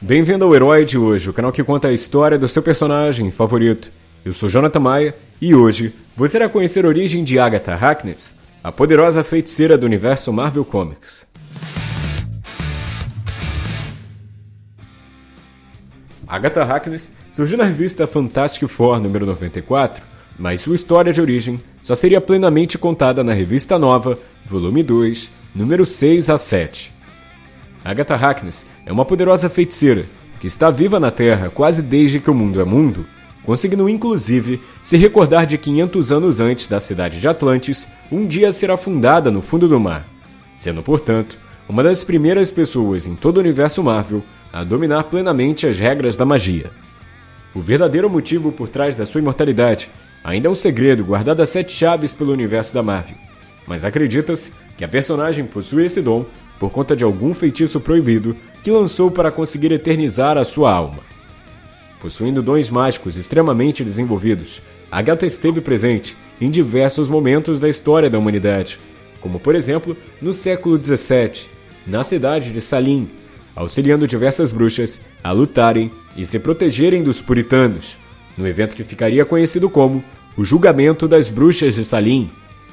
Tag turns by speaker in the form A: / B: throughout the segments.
A: Bem-vindo ao Herói de hoje, o canal que conta a história do seu personagem favorito. Eu sou Jonathan Maia e hoje você irá conhecer a origem de Agatha Harkness, a poderosa feiticeira do universo Marvel Comics. Agatha Harkness surgiu na revista Fantastic Four número 94, mas sua história de origem só seria plenamente contada na revista Nova, volume 2, número 6 a 7. Agatha Harkness é uma poderosa feiticeira que está viva na Terra quase desde que o mundo é mundo, conseguindo inclusive se recordar de 500 anos antes da cidade de Atlantis um dia ser afundada no fundo do mar, sendo, portanto, uma das primeiras pessoas em todo o universo Marvel a dominar plenamente as regras da magia. O verdadeiro motivo por trás da sua imortalidade ainda é um segredo guardado a sete chaves pelo universo da Marvel, mas acredita-se que a personagem possui esse dom por conta de algum feitiço proibido que lançou para conseguir eternizar a sua alma. Possuindo dons mágicos extremamente desenvolvidos, Agatha esteve presente em diversos momentos da história da humanidade, como por exemplo no século XVII, na cidade de Salim, auxiliando diversas bruxas a lutarem e se protegerem dos puritanos, no evento que ficaria conhecido como o Julgamento das Bruxas de Salim,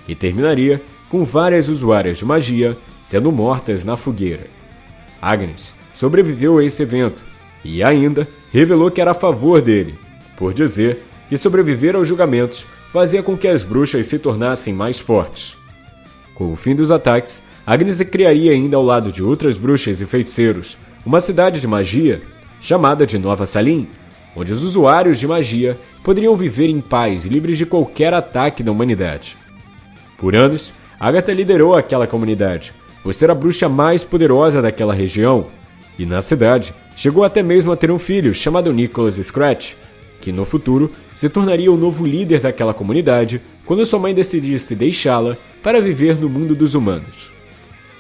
A: e terminaria com várias usuárias de magia sendo mortas na fogueira. Agnes sobreviveu a esse evento e ainda revelou que era a favor dele, por dizer que sobreviver aos julgamentos fazia com que as bruxas se tornassem mais fortes. Com o fim dos ataques, Agnes criaria ainda ao lado de outras bruxas e feiticeiros uma cidade de magia chamada de Nova Salim, onde os usuários de magia poderiam viver em paz livres de qualquer ataque da humanidade. Por anos, Agatha liderou aquela comunidade, por ser a bruxa mais poderosa daquela região, e na cidade chegou até mesmo a ter um filho chamado Nicholas Scratch, que no futuro se tornaria o novo líder daquela comunidade quando sua mãe decidisse deixá-la para viver no mundo dos humanos.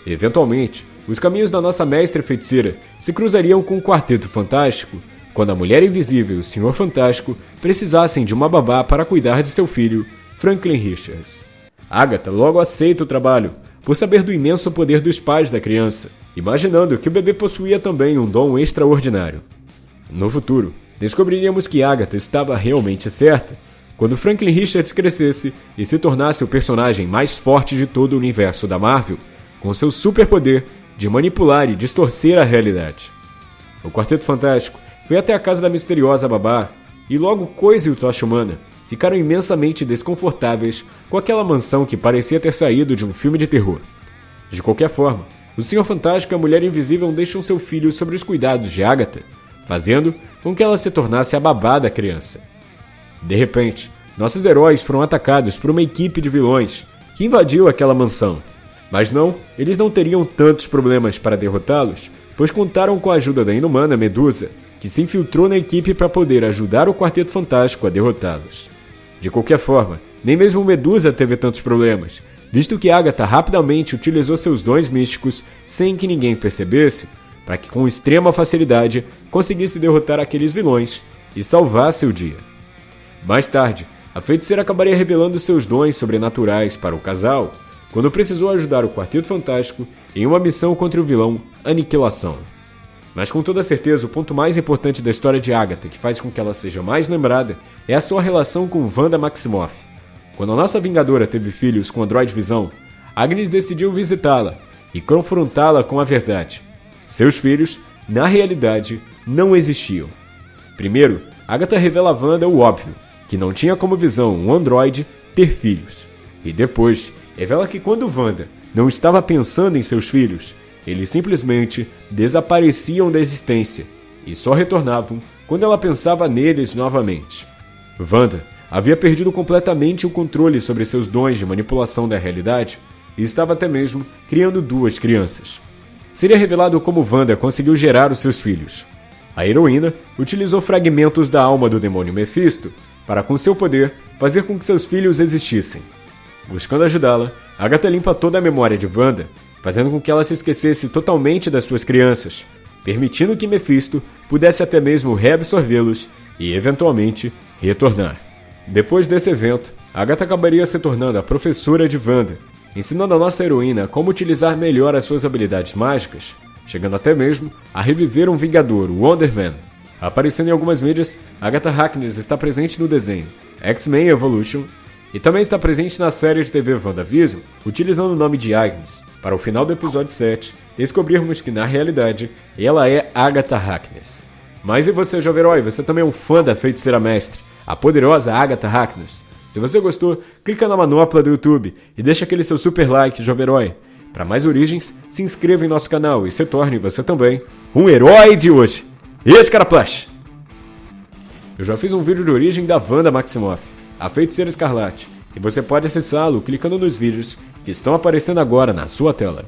A: Eventualmente, os caminhos da nossa mestre feiticeira se cruzariam com o Quarteto Fantástico quando a Mulher Invisível e o Senhor Fantástico precisassem de uma babá para cuidar de seu filho, Franklin Richards. Agatha logo aceita o trabalho, por saber do imenso poder dos pais da criança, imaginando que o bebê possuía também um dom extraordinário. No futuro, descobriríamos que Agatha estava realmente certa quando Franklin Richards crescesse e se tornasse o personagem mais forte de todo o universo da Marvel, com seu superpoder de manipular e distorcer a realidade. O Quarteto Fantástico foi até a casa da misteriosa babá e logo Coisa o Tocha Humana ficaram imensamente desconfortáveis com aquela mansão que parecia ter saído de um filme de terror. De qualquer forma, o Senhor Fantástico e a Mulher Invisível deixam seu filho sobre os cuidados de Agatha, fazendo com que ela se tornasse a babá da criança. De repente, nossos heróis foram atacados por uma equipe de vilões que invadiu aquela mansão. Mas não, eles não teriam tantos problemas para derrotá-los, pois contaram com a ajuda da inumana Medusa, que se infiltrou na equipe para poder ajudar o Quarteto Fantástico a derrotá-los. De qualquer forma, nem mesmo Medusa teve tantos problemas, visto que Agatha rapidamente utilizou seus dons místicos sem que ninguém percebesse, para que com extrema facilidade conseguisse derrotar aqueles vilões e salvasse o dia. Mais tarde, a feiticeira acabaria revelando seus dons sobrenaturais para o casal, quando precisou ajudar o Quarteto Fantástico em uma missão contra o vilão Aniquilação. Mas com toda certeza, o ponto mais importante da história de Agatha, que faz com que ela seja mais lembrada, é a sua relação com Wanda Maximoff. Quando a nossa Vingadora teve filhos com Android Visão, Agnes decidiu visitá-la e confrontá-la com a verdade. Seus filhos, na realidade, não existiam. Primeiro, Agatha revela a Wanda o óbvio, que não tinha como visão um androide ter filhos. E depois, revela que quando Wanda não estava pensando em seus filhos, eles simplesmente desapareciam da existência e só retornavam quando ela pensava neles novamente. Wanda havia perdido completamente o controle sobre seus dons de manipulação da realidade e estava até mesmo criando duas crianças. Seria revelado como Wanda conseguiu gerar os seus filhos. A heroína utilizou fragmentos da alma do demônio Mephisto para, com seu poder, fazer com que seus filhos existissem. Buscando ajudá-la, Agatha limpa toda a memória de Wanda fazendo com que ela se esquecesse totalmente das suas crianças, permitindo que Mephisto pudesse até mesmo reabsorvê-los e, eventualmente, retornar. Depois desse evento, Agatha acabaria se tornando a professora de Wanda, ensinando a nossa heroína como utilizar melhor as suas habilidades mágicas, chegando até mesmo a reviver um Vingador, o Wonder Man. Aparecendo em algumas mídias, Agatha Harkness está presente no desenho X-Men Evolution e também está presente na série de TV WandaVision, utilizando o nome de Agnes, para o final do episódio 7 descobrirmos que na realidade ela é Agatha Harkness. Mas e você, jovem herói? Você também é um fã da feiticeira mestre, a poderosa Agatha Harkness? Se você gostou, clica na manopla do YouTube e deixa aquele seu super like, jovem herói. Para mais origens, se inscreva em nosso canal e se torne você também um herói de hoje. Esse cara plush! Eu já fiz um vídeo de origem da Wanda Maximoff, a feiticeira escarlate, e você pode acessá-lo clicando nos vídeos que estão aparecendo agora na sua tela.